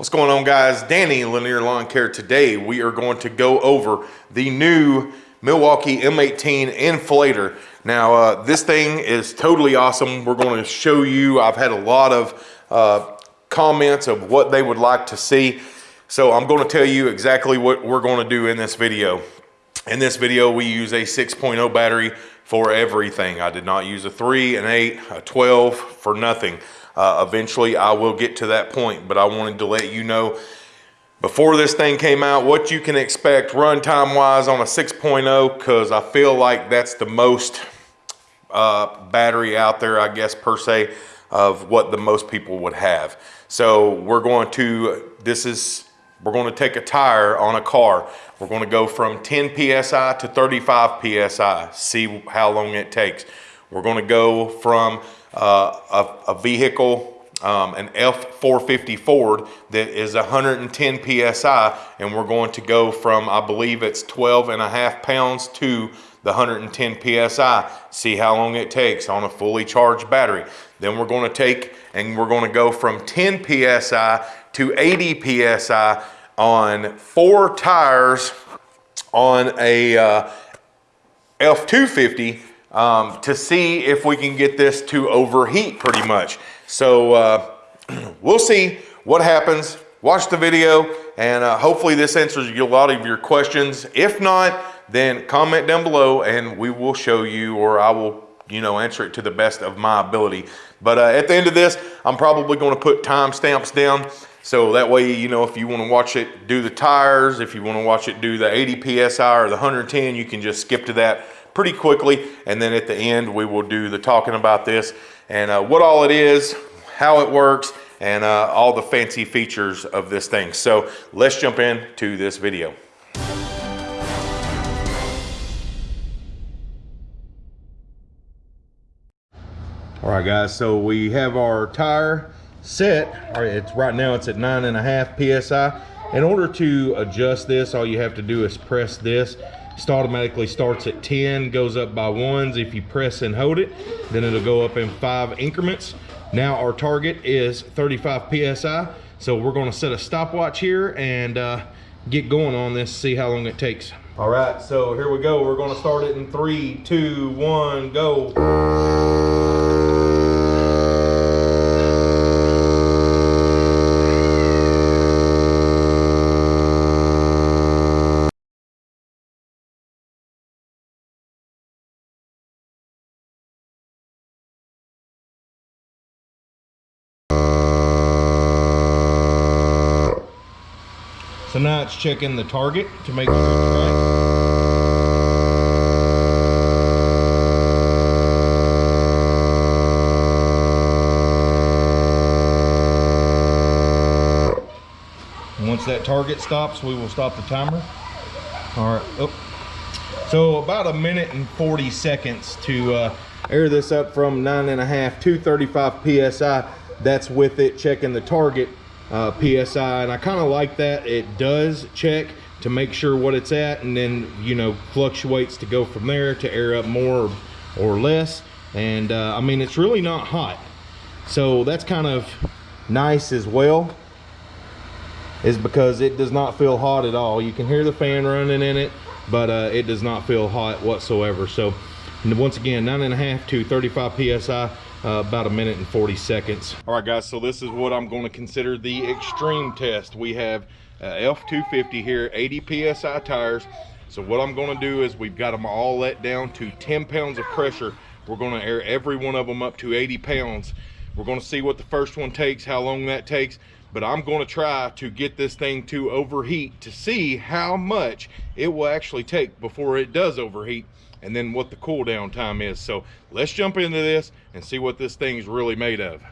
What's going on guys? Danny Lanier Lawn Care. Today we are going to go over the new Milwaukee M18 inflator. Now uh, this thing is totally awesome. We're going to show you, I've had a lot of uh, comments of what they would like to see. So I'm going to tell you exactly what we're going to do in this video. In this video we use a 6.0 battery for everything. I did not use a 3, an 8, a 12 for nothing. Uh, eventually, I will get to that point, but I wanted to let you know before this thing came out what you can expect runtime wise on a 6.0 because I feel like that's the most uh, battery out there, I guess, per se, of what the most people would have. So we're going to, this is, we're going to take a tire on a car. We're going to go from 10 PSI to 35 PSI, see how long it takes. We're going to go from uh, a, a, vehicle, um, an F450 Ford that is 110 PSI, and we're going to go from, I believe it's 12 and a half pounds to the 110 PSI, see how long it takes on a fully charged battery. Then we're going to take and we're going to go from 10 PSI to 80 PSI on four tires on a uh, F250 um, to see if we can get this to overheat pretty much. So uh, we'll see what happens. Watch the video and uh, hopefully this answers a lot of your questions. If not, then comment down below and we will show you or I will you know, answer it to the best of my ability. But uh, at the end of this, I'm probably going to put timestamps down. So that way, you know, if you want to watch it do the tires, if you want to watch it do the 80 PSI or the 110, you can just skip to that pretty quickly. And then at the end, we will do the talking about this and uh, what all it is, how it works, and uh, all the fancy features of this thing. So let's jump into this video. All right, guys, so we have our tire set. All right, it's right now it's at nine and a half PSI. In order to adjust this, all you have to do is press this it automatically starts at 10, goes up by ones. If you press and hold it, then it'll go up in five increments. Now our target is 35 PSI. So we're gonna set a stopwatch here and uh, get going on this, see how long it takes. All right, so here we go. We're gonna start it in three, two, one, go. So now it's checking the target to make sure it's right. once that target stops, we will stop the timer. All right, oh. So about a minute and 40 seconds to uh, air this up from nine and a half to 35 PSI. That's with it checking the target uh, PSI and I kind of like that. It does check to make sure what it's at and then you know fluctuates to go from there to air up more or, less. And uh, I mean it's really not hot. So that's kind of nice as well is because it does not feel hot at all. You can hear the fan running in it but uh, it does not feel hot whatsoever. So once again nine and a half to 35 psi uh, about a minute and 40 seconds. All right, guys, so this is what I'm going to consider the extreme test. We have uh, F250 here, 80 PSI tires. So what I'm going to do is we've got them all let down to 10 pounds of pressure. We're going to air every one of them up to 80 pounds. We're going to see what the first one takes, how long that takes, but I'm going to try to get this thing to overheat to see how much it will actually take before it does overheat and then what the cool down time is. So let's jump into this and see what this thing is really made of.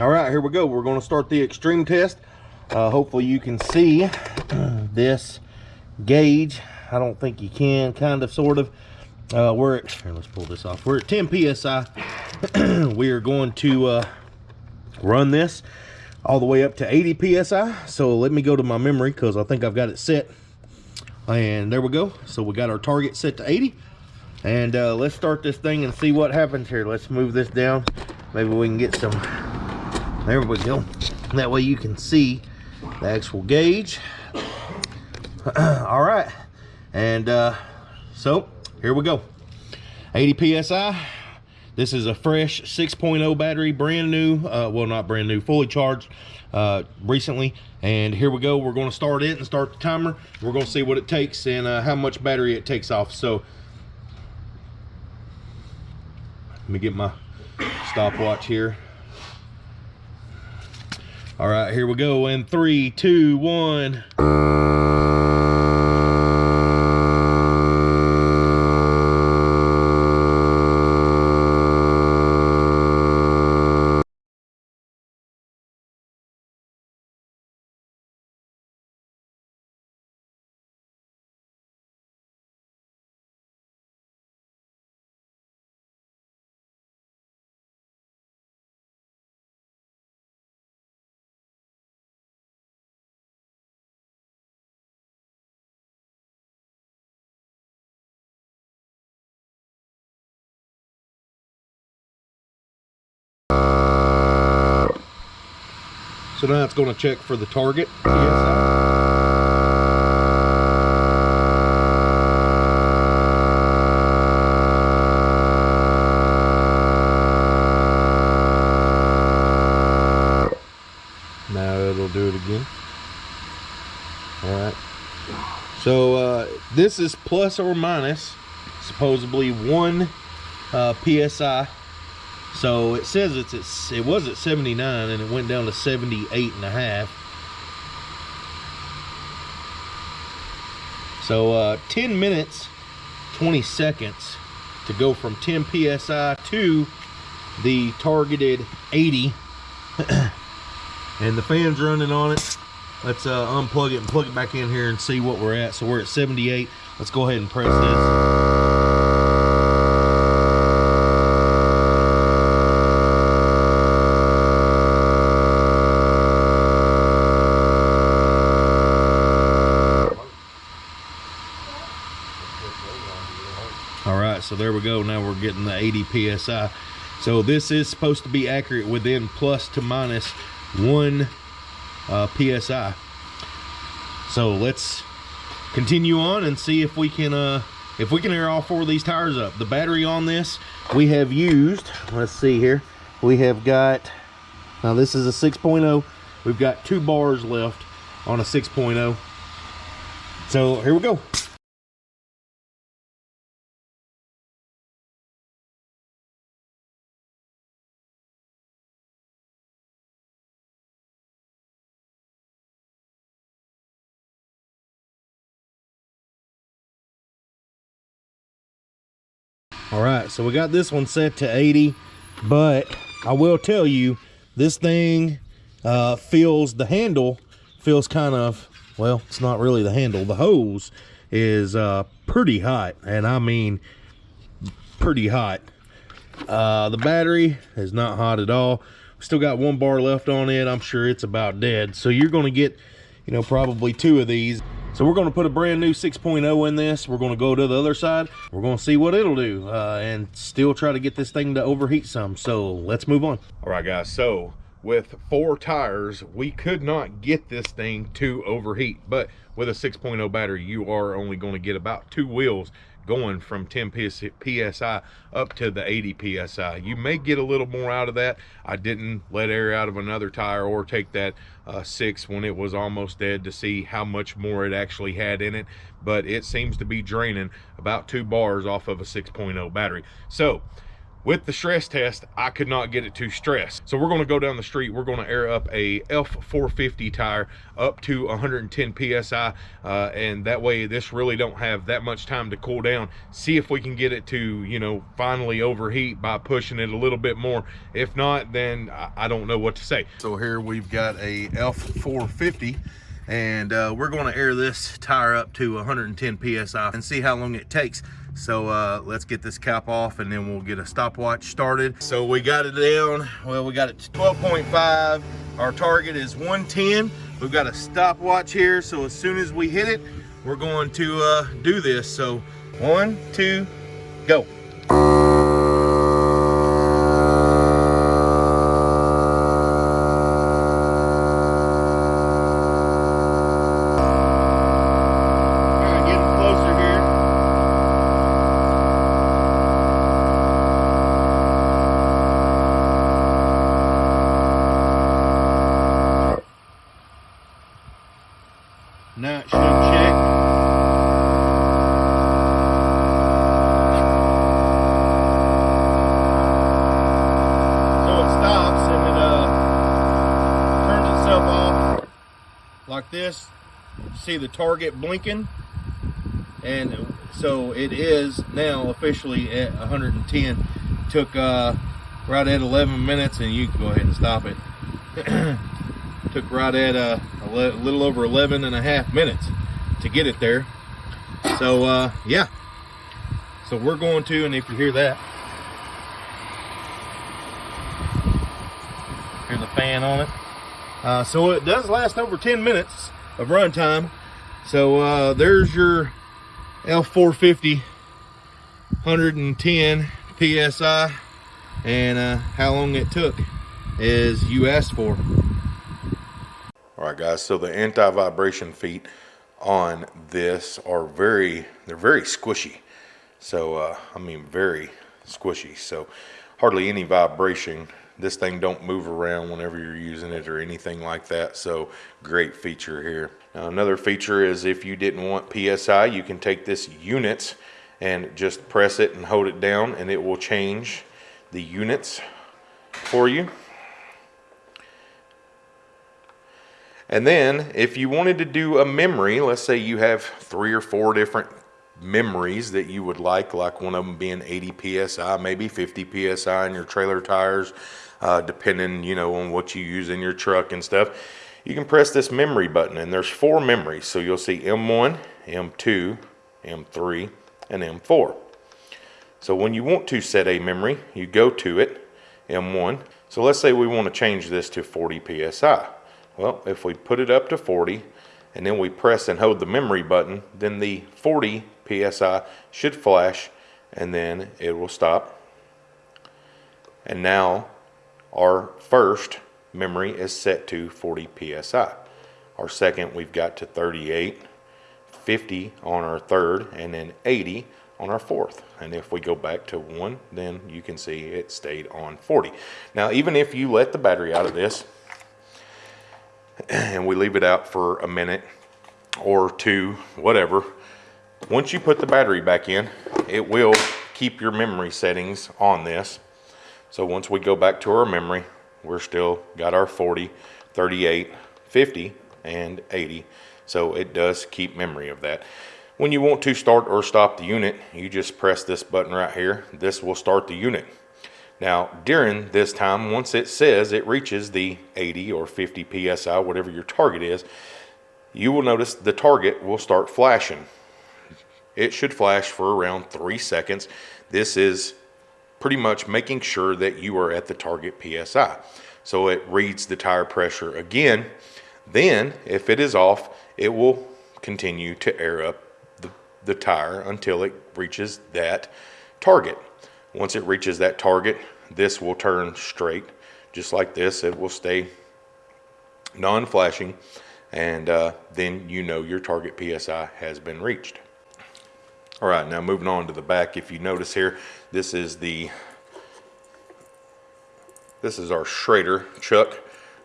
All right, here we go. We're going to start the extreme test. Uh, hopefully you can see this gauge. I don't think you can, kind of, sort of. Uh, we're at, here, let's pull this off. We're at 10 PSI. we are going to uh, run this all the way up to 80 PSI. So let me go to my memory because I think I've got it set and there we go so we got our target set to 80 and uh, let's start this thing and see what happens here let's move this down maybe we can get some there we go That way you can see the actual gauge. All right. And uh, so here we go. 80 PSI. This is a fresh 6.0 battery, brand new. Uh, well, not brand new, fully charged uh, recently. And here we go. We're going to start it and start the timer. We're going to see what it takes and uh, how much battery it takes off. So let me get my stopwatch here. All right, here we go in three, two, one. So now it's going to check for the target Now it'll do it again. All right. So uh, this is plus or minus supposedly one uh, PSI so it says it's, it's it was at 79 and it went down to 78 and a half. So uh, 10 minutes, 20 seconds to go from 10 PSI to the targeted 80. and the fan's running on it. Let's uh, unplug it and plug it back in here and see what we're at. So we're at 78. Let's go ahead and press this. so there we go now we're getting the 80 psi so this is supposed to be accurate within plus to minus one uh, psi so let's continue on and see if we can uh if we can air all four of these tires up. The battery on this we have used let's see here we have got now this is a 6.0 we've got two bars left on a 6.0 so here we go all right so we got this one set to 80 but i will tell you this thing uh, feels the handle feels kind of well it's not really the handle the hose is uh, pretty hot and i mean pretty hot. Uh, the battery is not hot at all. Still got one bar left on it. I'm sure it's about dead. So you're going to get you know probably two of these so we're going to put a brand new 6.0 in this. We're going to go to the other side. We're going to see what it'll do uh, and still try to get this thing to overheat some. So let's move on. All right, guys. So with four tires, we could not get this thing to overheat. But with a 6.0 battery, you are only going to get about two wheels going from 10 psi up to the 80 psi you may get a little more out of that i didn't let air out of another tire or take that uh, six when it was almost dead to see how much more it actually had in it. But it seems to be draining about two bars off of a 6.0 battery. So with the stress test i could not get it to stress. So we're going to go down the street. We're going to air up a f450 tire up to 110 psi uh, and that way this really don't have that much time to cool down. See if we can get it to you know finally overheat by pushing it a little bit more. If not then i don't know what to say. So here we've got a f450 and uh, we're going to air this tire up to 110 psi and see how long it takes so uh, let's get this cap off and then we'll get a stopwatch started. So we got it down, well, we got it to 12.5. Our target is 110. We've got a stopwatch here. So as soon as we hit it, we're going to uh, do this. So one, two, go. Itself off like this. See the target blinking? And so it is now officially at 110. Took uh, right at 11 minutes, and you can go ahead and stop it. Took right at uh, a little over 11 and a half minutes to get it there. So uh, yeah. So we're going to, and if you hear that, hear the fan on it. Uh, so it does last over 10 minutes of run time. So uh, there's your F450 110 psi and uh, how long it took as you asked for. All right, guys. So the anti-vibration feet on this are very they're very squishy. So uh, I mean very squishy. So hardly any vibration. This thing don't move around whenever you're using it or anything like that. So great feature here. Now another feature is if you didn't want PSI, you can take this units and just press it and hold it down and it will change the units for you. And then if you wanted to do a memory, let's say you have three or four different memories that you would like, like one of them being 80 PSI, maybe 50 PSI in your trailer tires, uh, depending, you know, on what you use in your truck and stuff. You can press this memory button and there's four memories. So you'll see M1, M2, M3, and M4. So when you want to set a memory, you go to it, M1. So let's say we want to change this to 40 PSI. Well, if we put it up to 40 and then we press and hold the memory button, then the 40 PSI should flash and then it will stop. And now our first memory is set to 40 PSI. Our second we've got to 38, 50 on our third, and then 80 on our fourth. And if we go back to one, then you can see it stayed on 40. Now, even if you let the battery out of this, and we leave it out for a minute or two, whatever. Once you put the battery back in, it will keep your memory settings on this. So once we go back to our memory, we're still got our 40, 38, 50, and 80. So it does keep memory of that. When you want to start or stop the unit, you just press this button right here. This will start the unit. Now, during this time, once it says it reaches the 80 or 50 PSI, whatever your target is, you will notice the target will start flashing. It should flash for around three seconds. This is pretty much making sure that you are at the target PSI. So it reads the tire pressure again. Then, if it is off, it will continue to air up the, the tire until it reaches that target. Once it reaches that target, this will turn straight, just like this. It will stay non-flashing, and uh, then you know your target PSI has been reached. All right, now moving on to the back. If you notice here, this is the this is our Schrader chuck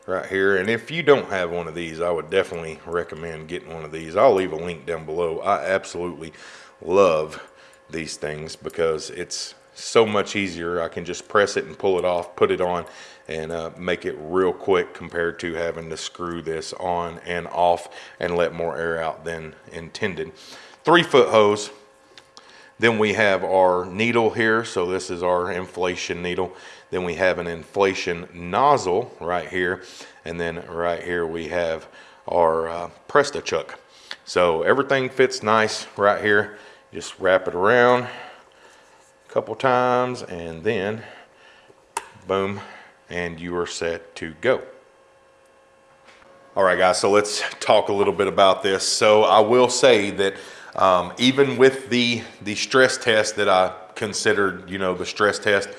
right here. And if you don't have one of these, I would definitely recommend getting one of these. I'll leave a link down below. I absolutely love these things because it's so much easier. I can just press it and pull it off, put it on, and uh, make it real quick compared to having to screw this on and off and let more air out than intended. Three foot hose. Then we have our needle here. So this is our inflation needle. Then we have an inflation nozzle right here. And then right here we have our uh, Presta chuck. So everything fits nice right here. Just wrap it around couple times and then boom, and you are set to go. All right, guys, so let's talk a little bit about this. So I will say that um, even with the, the stress test that I considered, you know, the stress test,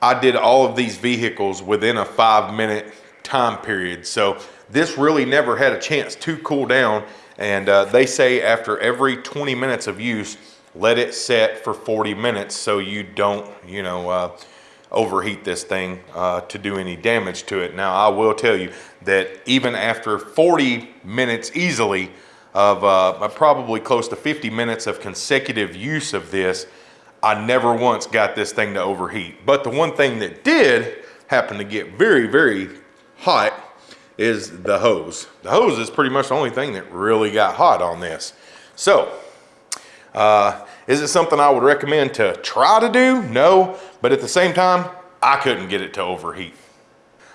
I did all of these vehicles within a five minute time period. So this really never had a chance to cool down. And uh, they say after every 20 minutes of use, let it set for 40 minutes so you don't, you know, uh, overheat this thing uh, to do any damage to it. Now, I will tell you that even after 40 minutes easily, of uh, probably close to 50 minutes of consecutive use of this, I never once got this thing to overheat. But the one thing that did happen to get very, very hot is the hose. The hose is pretty much the only thing that really got hot on this. So, uh, is it something I would recommend to try to do? No, but at the same time, I couldn't get it to overheat.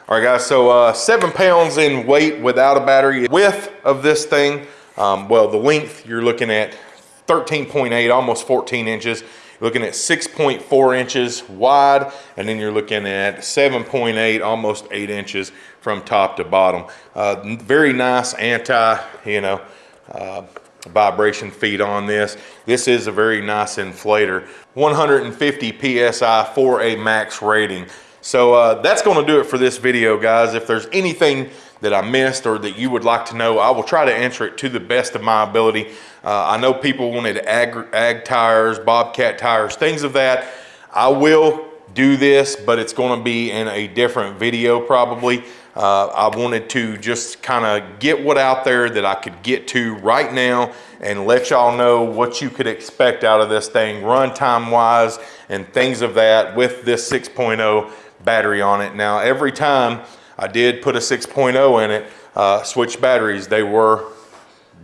All right guys, so uh, seven pounds in weight without a battery. Width of this thing, um, well, the length, you're looking at 13.8, almost 14 inches. You're looking at 6.4 inches wide, and then you're looking at 7.8, almost eight inches from top to bottom. Uh, very nice anti, you know, uh, vibration feed on this. This is a very nice inflator. 150 PSI for a max rating. So uh, that's gonna do it for this video, guys. If there's anything that I missed or that you would like to know, I will try to answer it to the best of my ability. Uh, I know people wanted ag, ag tires, Bobcat tires, things of that. I will do this, but it's gonna be in a different video probably. Uh, I wanted to just kind of get what out there that I could get to right now and let y'all know what you could expect out of this thing runtime wise and things of that with this 6.0 battery on it. Now, every time I did put a 6.0 in it, uh, switch batteries, they were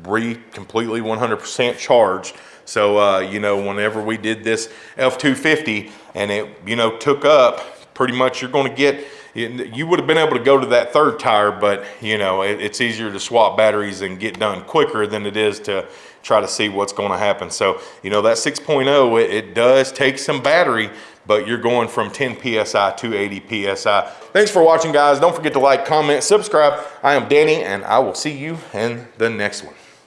re completely 100% charged. So, uh, you know, whenever we did this F250 and it, you know, took up, pretty much you're going to get you would have been able to go to that third tire, but you know, it, it's easier to swap batteries and get done quicker than it is to try to see what's going to happen. So, you know, that 6.0, it, it does take some battery, but you're going from 10 PSI to 80 PSI. Thanks for watching, guys. Don't forget to like, comment, subscribe. I am Danny, and I will see you in the next one.